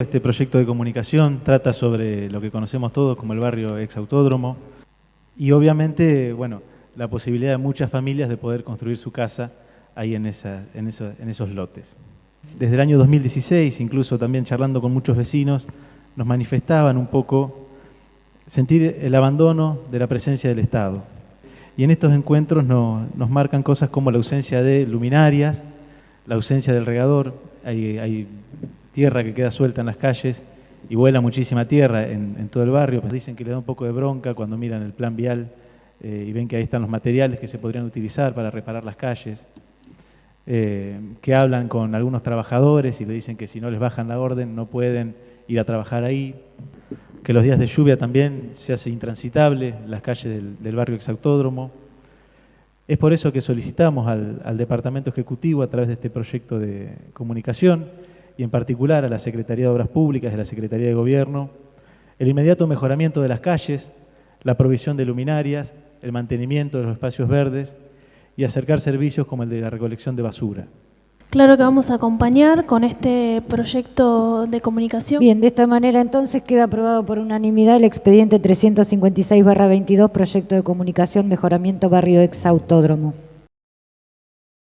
Este proyecto de comunicación trata sobre lo que conocemos todos como el barrio exautódromo y obviamente, bueno, la posibilidad de muchas familias de poder construir su casa ahí en, esa, en, en esos lotes. Desde el año 2016, incluso también charlando con muchos vecinos, nos manifestaban un poco sentir el abandono de la presencia del Estado. Y en estos encuentros nos, nos marcan cosas como la ausencia de luminarias, la ausencia del regador, hay, hay tierra que queda suelta en las calles y vuela muchísima tierra en, todo el barrio. Pues dicen que le da un poco de bronca cuando miran el plan vial eh, y ven que ahí están los materiales que se podrían utilizar para reparar las calles. Eh, que hablan con algunos trabajadores y le dicen que si no les bajan la orden no pueden ir a trabajar ahí. Que los días de lluvia también se hace intransitable las calles del, barrio exautódromo. Es por eso que solicitamos al Departamento Ejecutivo a través de este proyecto de comunicación y en particular a la Secretaría de Obras Públicas, de la Secretaría de Gobierno, el inmediato mejoramiento de las calles, la provisión de luminarias, el mantenimiento de los espacios verdes y acercar servicios como el de la recolección de basura. Claro que vamos a acompañar con este proyecto de comunicación. Bien, de esta manera entonces queda aprobado por unanimidad el expediente 356-22, proyecto de comunicación, mejoramiento barrio ex autódromo.